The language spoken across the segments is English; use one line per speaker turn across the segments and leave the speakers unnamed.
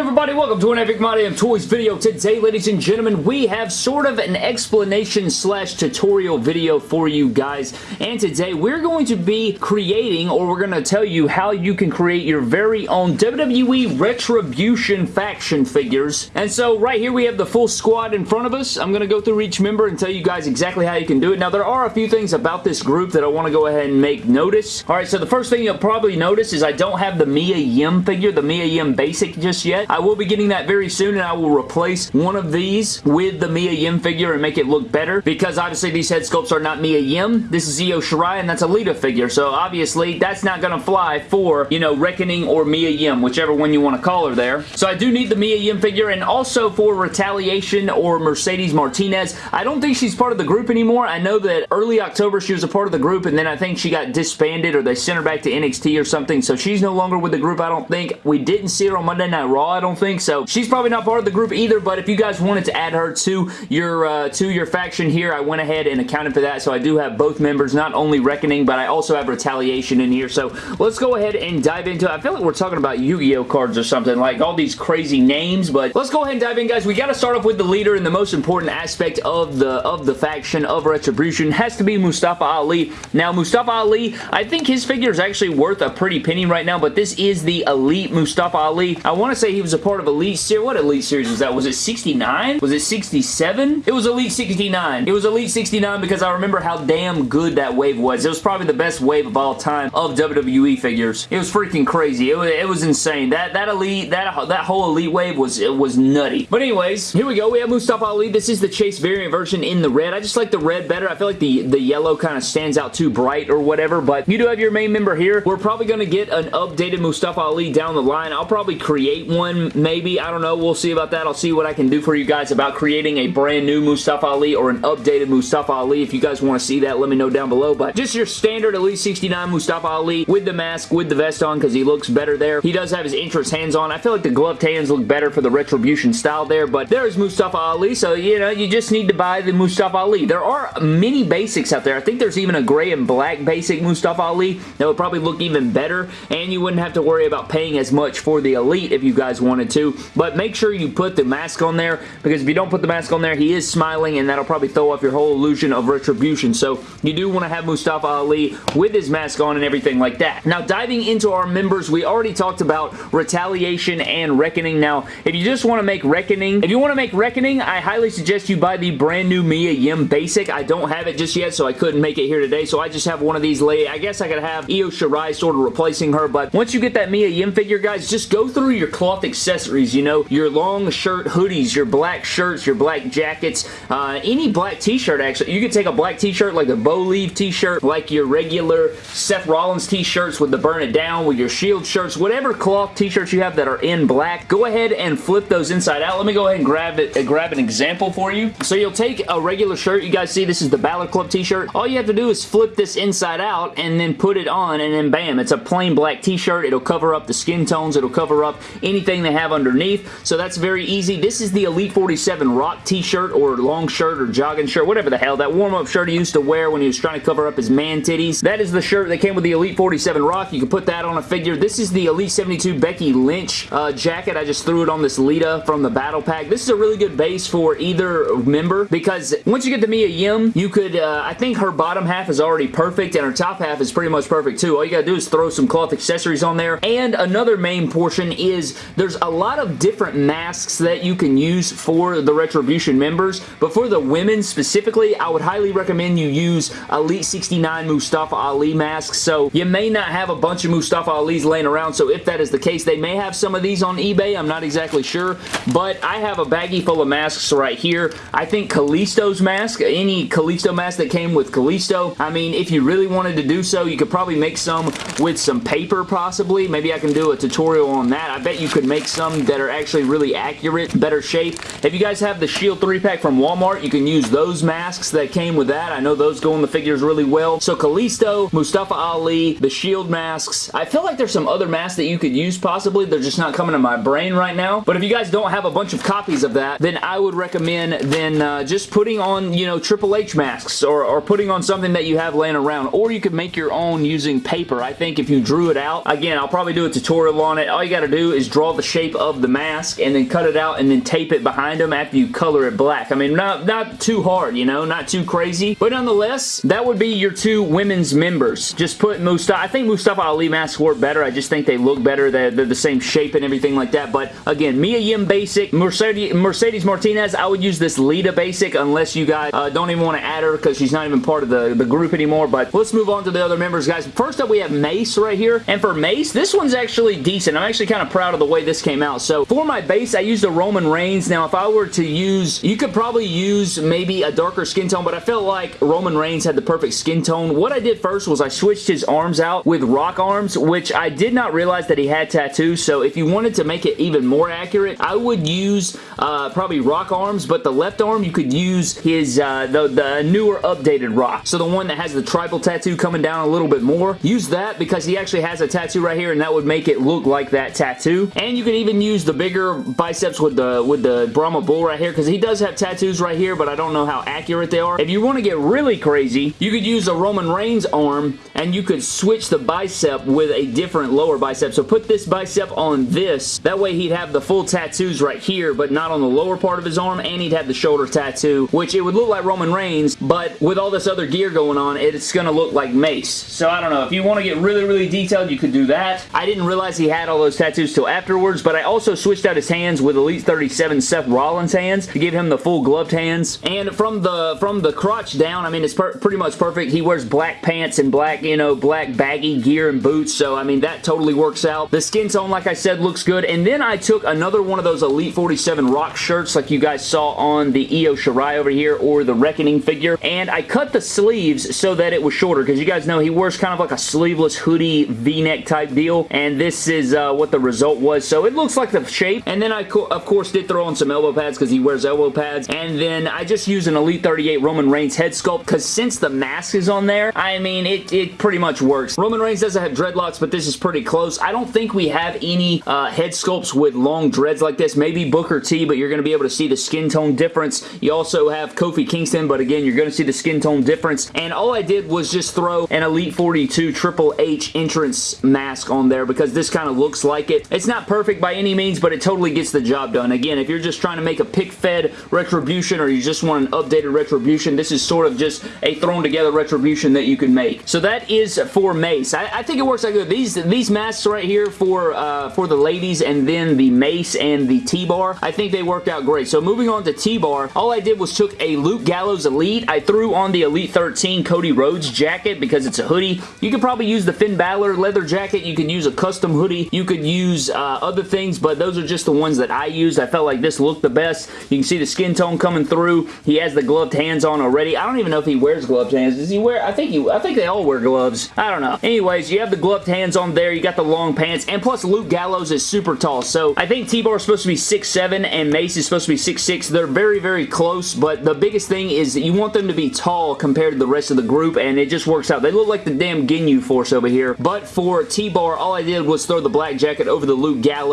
everybody? Welcome to an Epic My Damn Toys video. Today, ladies and gentlemen, we have sort of an explanation slash tutorial video for you guys. And today, we're going to be creating, or we're going to tell you how you can create your very own WWE Retribution faction figures. And so, right here, we have the full squad in front of us. I'm going to go through each member and tell you guys exactly how you can do it. Now, there are a few things about this group that I want to go ahead and make notice. Alright, so the first thing you'll probably notice is I don't have the Mia Yim figure, the Mia Yim Basic just yet. I will be getting that very soon and I will replace one of these with the Mia Yim figure and make it look better because obviously these head sculpts are not Mia Yim. This is Io Shirai and that's a Lita figure so obviously that's not going to fly for, you know, Reckoning or Mia Yim, whichever one you want to call her there. So I do need the Mia Yim figure and also for Retaliation or Mercedes Martinez. I don't think she's part of the group anymore. I know that early October she was a part of the group and then I think she got disbanded or they sent her back to NXT or something so she's no longer with the group I don't think. We didn't see her on Monday Night Raw, I don't think. So she's probably not part of the group either, but if you guys wanted to add her to your uh, to your faction here, I went ahead and accounted for that. So I do have both members, not only Reckoning, but I also have Retaliation in here. So let's go ahead and dive into it. I feel like we're talking about Yu-Gi-Oh cards or something, like all these crazy names, but let's go ahead and dive in, guys. We got to start off with the leader and the most important aspect of the of the faction of Retribution has to be Mustafa Ali. Now, Mustafa Ali, I think his figure is actually worth a pretty penny right now, but this is the Elite Mustafa Ali. I want to say was a part of Elite Series. What Elite Series was that? Was it 69? Was it 67? It was Elite 69. It was Elite 69 because I remember how damn good that wave was. It was probably the best wave of all time of WWE figures. It was freaking crazy. It was, it was insane. That that Elite, that, that whole Elite wave was, it was nutty. But anyways, here we go. We have Mustafa Ali. This is the Chase variant version in the red. I just like the red better. I feel like the, the yellow kind of stands out too bright or whatever, but you do have your main member here. We're probably going to get an updated Mustafa Ali down the line. I'll probably create one maybe. I don't know. We'll see about that. I'll see what I can do for you guys about creating a brand new Mustafa Ali or an updated Mustafa Ali. If you guys want to see that, let me know down below. But just your standard Elite 69 Mustafa Ali with the mask, with the vest on because he looks better there. He does have his entrance hands on. I feel like the gloved hands look better for the Retribution style there, but there's Mustafa Ali, so, you know, you just need to buy the Mustafa Ali. There are many basics out there. I think there's even a gray and black basic Mustafa Ali that would probably look even better, and you wouldn't have to worry about paying as much for the Elite if you guys wanted to, but make sure you put the mask on there because if you don't put the mask on there, he is smiling and that'll probably throw off your whole illusion of retribution. So you do want to have Mustafa Ali with his mask on and everything like that. Now diving into our members, we already talked about Retaliation and Reckoning. Now if you just want to make Reckoning, if you want to make Reckoning, I highly suggest you buy the brand new Mia Yim Basic. I don't have it just yet so I couldn't make it here today so I just have one of these lay. I guess I could have Io Shirai sort of replacing her but once you get that Mia Yim figure guys, just go through your cloth accessories, you know, your long shirt hoodies, your black shirts, your black jackets, uh, any black t-shirt actually. You could take a black t-shirt like a bow Leave t-shirt, like your regular Seth Rollins t-shirts with the burn it down, with your shield shirts, whatever cloth t-shirts you have that are in black, go ahead and flip those inside out. Let me go ahead and grab it, uh, grab an example for you. So you'll take a regular shirt. You guys see this is the Balor Club t-shirt. All you have to do is flip this inside out and then put it on and then bam, it's a plain black t-shirt. It'll cover up the skin tones. It'll cover up anything they have underneath. So that's very easy. This is the Elite 47 Rock t-shirt or long shirt or jogging shirt, whatever the hell. That warm-up shirt he used to wear when he was trying to cover up his man titties. That is the shirt that came with the Elite 47 Rock. You can put that on a figure. This is the Elite 72 Becky Lynch uh, jacket. I just threw it on this Lita from the Battle Pack. This is a really good base for either member because once you get the Mia Yim, you could, uh, I think her bottom half is already perfect and her top half is pretty much perfect too. All you gotta do is throw some cloth accessories on there. And another main portion is there's a lot of different masks that you can use for the Retribution members, but for the women specifically, I would highly recommend you use Elite 69 Mustafa Ali masks. So you may not have a bunch of Mustafa Ali's laying around, so if that is the case, they may have some of these on eBay. I'm not exactly sure, but I have a baggie full of masks right here. I think Kalisto's mask, any Kalisto mask that came with Kalisto, I mean, if you really wanted to do so, you could probably make some with some paper possibly. Maybe I can do a tutorial on that. I bet you could make some that are actually really accurate, better shape. If you guys have the Shield 3-pack from Walmart, you can use those masks that came with that. I know those go in the figures really well. So Kalisto, Mustafa Ali, the Shield masks. I feel like there's some other masks that you could use possibly. They're just not coming to my brain right now. But if you guys don't have a bunch of copies of that, then I would recommend then uh, just putting on, you know, Triple H masks or, or putting on something that you have laying around. Or you could make your own using paper. I think if you drew it out, again, I'll probably do a tutorial on it. All you got to do is draw the shape of the mask and then cut it out and then tape it behind them after you color it black. I mean, not, not too hard, you know, not too crazy. But nonetheless, that would be your two women's members. Just put Mustafa. I think Mustafa Ali masks work better. I just think they look better. They're, they're the same shape and everything like that. But again, Mia Yim basic. Mercedes, Mercedes Martinez, I would use this Lita basic unless you guys uh, don't even want to add her because she's not even part of the, the group anymore. But let's move on to the other members, guys. First up, we have Mace right here. And for Mace, this one's actually decent. I'm actually kind of proud of the way this came out. So for my base, I used a Roman Reigns. Now, if I were to use, you could probably use maybe a darker skin tone, but I felt like Roman Reigns had the perfect skin tone. What I did first was I switched his arms out with rock arms, which I did not realize that he had tattoos. So if you wanted to make it even more accurate, I would use uh, probably rock arms, but the left arm, you could use his uh, the, the newer updated rock. So the one that has the tribal tattoo coming down a little bit more. Use that because he actually has a tattoo right here and that would make it look like that tattoo. And you can even use the bigger biceps with the with the Brahma Bull right here because he does have tattoos right here but I don't know how accurate they are. If you want to get really crazy, you could use a Roman Reigns arm and you could switch the bicep with a different lower bicep. So put this bicep on this. That way he'd have the full tattoos right here but not on the lower part of his arm and he'd have the shoulder tattoo which it would look like Roman Reigns but with all this other gear going on it's going to look like Mace. So I don't know. If you want to get really really detailed you could do that. I didn't realize he had all those tattoos till afterwards but I also switched out his hands with Elite 37 Seth Rollins hands to give him the full gloved hands. And from the from the crotch down I mean it's pretty much perfect. He wears black pants and black you know black baggy gear and boots so I mean that totally works out. The skin tone like I said looks good. And then I took another one of those Elite 47 rock shirts like you guys saw on the Io Shirai over here or the Reckoning figure. And I cut the sleeves so that it was shorter because you guys know he wears kind of like a sleeveless hoodie v-neck type deal. And this is uh, what the result was. So it looks like the shape and then I of course did throw on some elbow pads because he wears elbow pads and then I just used an Elite 38 Roman Reigns head sculpt because since the mask is on there I mean it, it pretty much works. Roman Reigns doesn't have dreadlocks but this is pretty close. I don't think we have any uh, head sculpts with long dreads like this. Maybe Booker T but you're going to be able to see the skin tone difference. You also have Kofi Kingston but again you're going to see the skin tone difference and all I did was just throw an Elite 42 Triple H entrance mask on there because this kind of looks like it. It's not perfect by any means but it totally gets the job done. Again if you're just trying to make a pick-fed Retribution or you just want an updated Retribution this is sort of just a thrown together Retribution that you can make. So that is for Mace. I, I think it works out good. These, these masks right here for, uh, for the ladies and then the Mace and the T-Bar I think they worked out great. So moving on to T-Bar all I did was took a Luke Gallows Elite. I threw on the Elite 13 Cody Rhodes jacket because it's a hoodie. You could probably use the Finn Balor leather jacket. You could use a custom hoodie. You could use uh, other things, but those are just the ones that I used. I felt like this looked the best. You can see the skin tone coming through. He has the gloved hands on already. I don't even know if he wears gloved hands. Does he wear? I think he. I think they all wear gloves. I don't know. Anyways, you have the gloved hands on there. You got the long pants, and plus Luke Gallows is super tall. So I think T-Bar is supposed to be 6'7", and Mace is supposed to be 6'6". They're very, very close, but the biggest thing is you want them to be tall compared to the rest of the group, and it just works out. They look like the damn Ginyu Force over here. But for T-Bar, all I did was throw the black jacket over the Luke Gallows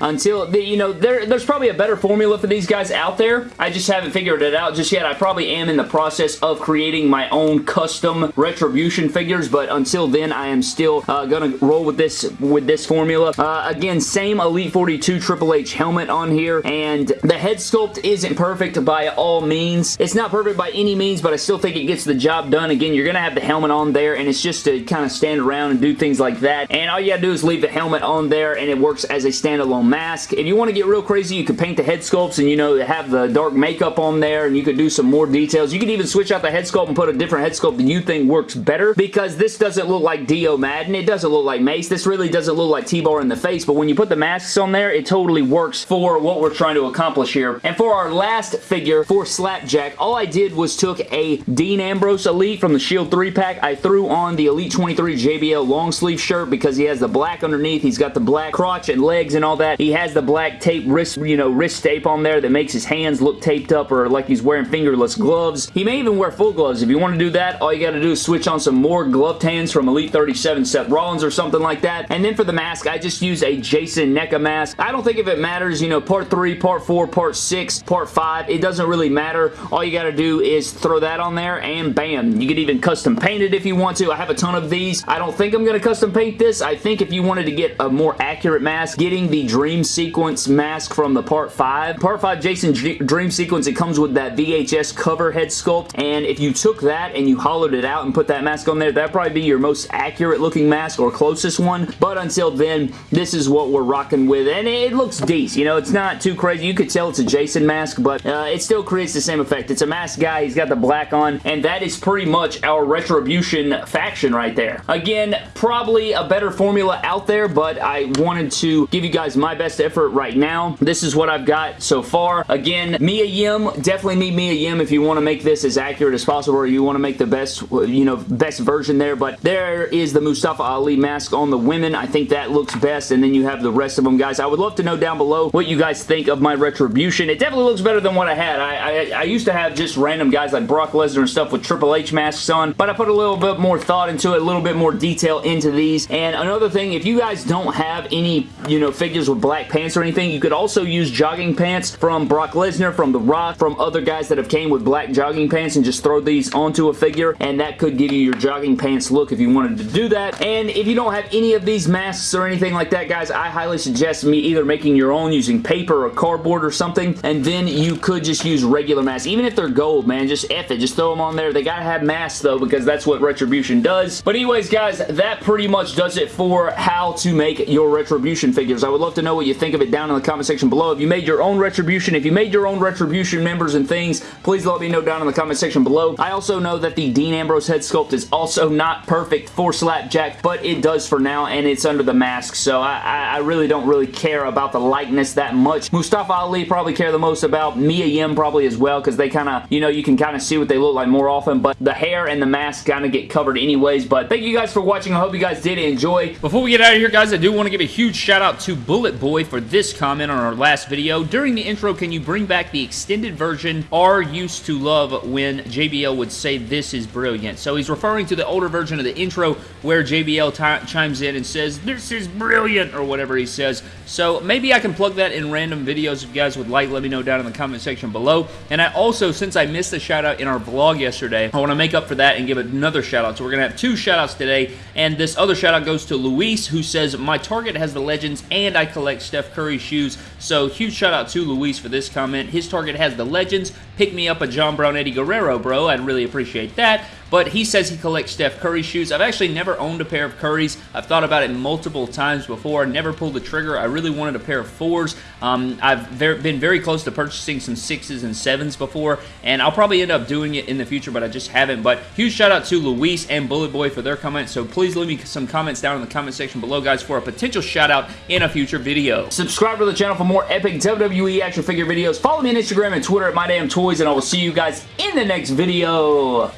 until, the, you know, there, there's probably a better formula for these guys out there. I just haven't figured it out just yet. I probably am in the process of creating my own custom Retribution figures, but until then, I am still uh, going to roll with this with this formula. Uh, again, same Elite 42 Triple H helmet on here, and the head sculpt isn't perfect by all means. It's not perfect by any means, but I still think it gets the job done. Again, you're going to have the helmet on there, and it's just to kind of stand around and do things like that, and all you got to do is leave the helmet on there, and it works as a standalone mask. If you want to get real crazy, you could paint the head sculpts and, you know, have the dark makeup on there, and you could do some more details. You could even switch out the head sculpt and put a different head sculpt that you think works better, because this doesn't look like Dio Maddin. It doesn't look like Mace. This really doesn't look like T-Bar in the face, but when you put the masks on there, it totally works for what we're trying to accomplish here. And for our last figure, for Slapjack, all I did was took a Dean Ambrose Elite from the Shield 3-pack. I threw on the Elite 23 JBL long sleeve shirt because he has the black underneath. He's got the black crotch and legs and all that. He has the black tape wrist, you know, wrist tape on there that makes his hands look taped up or like he's wearing fingerless gloves. He may even wear full gloves. If you want to do that, all you got to do is switch on some more gloved hands from Elite 37 Seth Rollins or something like that. And then for the mask, I just use a Jason NECA mask. I don't think if it matters, you know, part 3, part 4, part 6, part 5, it doesn't really matter. All you got to do is throw that on there and bam. You could even custom paint it if you want to. I have a ton of these. I don't think I'm going to custom paint this. I think if you wanted to get a more accurate mask, getting the Dream Sequence mask from the Part 5. Part 5 Jason Dream Sequence, it comes with that VHS cover head sculpt, and if you took that and you hollowed it out and put that mask on there, that'd probably be your most accurate looking mask or closest one, but until then, this is what we're rocking with, and it looks decent. You know, it's not too crazy. You could tell it's a Jason mask, but uh, it still creates the same effect. It's a mask guy. He's got the black on, and that is pretty much our Retribution faction right there. Again, probably a better formula out there, but I wanted to give you guys my best effort right now. This is what I've got so far. Again, Mia Yim, definitely need Mia Yim if you want to make this as accurate as possible or you want to make the best, you know, best version there, but there is the Mustafa Ali mask on the women. I think that looks best, and then you have the rest of them, guys. I would love to know down below what you guys think of my Retribution. It definitely looks better than what I had. I, I, I used to have just random guys like Brock Lesnar and stuff with Triple H masks on, but I put a little bit more thought into it, a little bit more detail into these, and another thing, if you guys don't have any, you know, figures with black pants or anything, you could also use jogging pants from Brock Lesnar, from The Rock, from other guys that have came with black jogging pants and just throw these onto a figure, and that could give you your jogging pants look if you wanted to do that, and if you don't have any of these masks or anything like that, guys, I highly suggest me either making your own using paper or cardboard or something, and then you could just use regular masks. Even if they're gold, man, just F it. Just throw them on there. They gotta have masks, though, because that's what Retribution does. But anyways, guys, that pretty much does it for how to make your Retribution I would love to know what you think of it down in the comment section below. If you made your own Retribution, if you made your own Retribution members and things, please let me know down in the comment section below. I also know that the Dean Ambrose head sculpt is also not perfect for Slapjack, but it does for now, and it's under the mask, so I, I, I really don't really care about the likeness that much. Mustafa Ali probably care the most about. Mia Yim probably as well, because they kind of, you know, you can kind of see what they look like more often, but the hair and the mask kind of get covered anyways, but thank you guys for watching. I hope you guys did enjoy. Before we get out of here, guys, I do want to give a huge shout out to Bullet Boy for this comment on our last video. During the intro, can you bring back the extended version R used to love when JBL would say this is brilliant? So he's referring to the older version of the intro where JBL chimes in and says, this is brilliant, or whatever he says. So maybe I can plug that in random videos if you guys would like. Let me know down in the comment section below. And I also, since I missed a shout out in our vlog yesterday, I want to make up for that and give another shout out. So we're going to have two shout outs today. And this other shout out goes to Luis, who says, my target has the legends and I collect Steph Curry shoes. So huge shout out to Luis for this comment. His target has the legends. Pick me up a John Brown Eddie Guerrero, bro. I'd really appreciate that but he says he collects Steph Curry shoes. I've actually never owned a pair of Currys. I've thought about it multiple times before. I never pulled the trigger. I really wanted a pair of fours. Um, I've been very close to purchasing some sixes and sevens before, and I'll probably end up doing it in the future, but I just haven't. But huge shout out to Luis and Bullet Boy for their comments, so please leave me some comments down in the comment section below, guys, for a potential shout out in a future video. Subscribe to the channel for more epic WWE action figure videos. Follow me on Instagram and Twitter at MyDamnToys, and I will see you guys in the next video.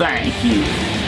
Thank you.